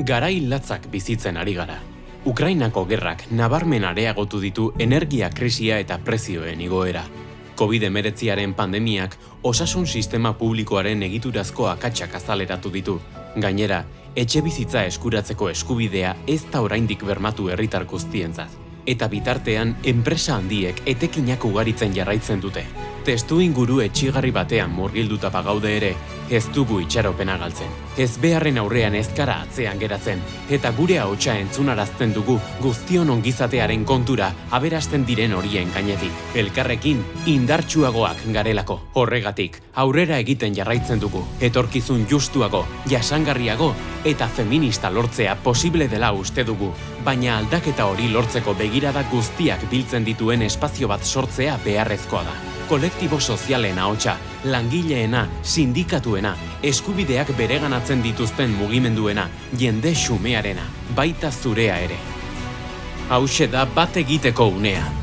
Garai latzak bizitzen ari gara. Ukrainako gerrak nabarmen areagotu ditu energia krisia eta prezioen igoera. COVID-19aren pandemiak osasun sistema publikoaren egiturazko akatsak azaleratu ditu. Gainera, etxe bizitza eskuratzeko eskubidea ez da oraindik bermatu herritar guztientzat. Eta bitartean, enpresa handiek etekinak ugaritzen jarraitzen dute. Testu inguru etxigarri batean murgilduta pagaude ere, ez dugu itxaropena galtzen. Ez beharren aurrean ezkara atzean geratzen, eta gure ahotsa entzunarazten dugu guztion ongizatearen kontura aberasten diren horien gainetik. Elkarrekin indartsuagoak garelako. Horregatik, aurrera egiten jarraitzen dugu. Etorkizun justuago, jasangarriago eta feminista lortzea posible dela uste dugu. Baina aldaketa hori lortzeko begirada guztiak biltzen dituen espazio bat sortzea beharrezkoa da kolektibo sozialen ahotsa, langileena, sindikatuena, eskubideak bereganatzen dituzten mugimenduena, jende xumearena, baita zurea ere. Hauxe da bat egiteko unea.